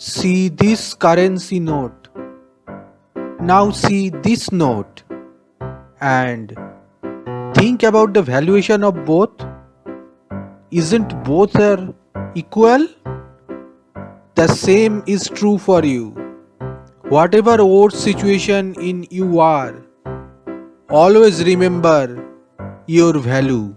See this currency note. Now see this note and think about the valuation of both. Isn't both are equal? The same is true for you. Whatever old situation in you are, always remember your value.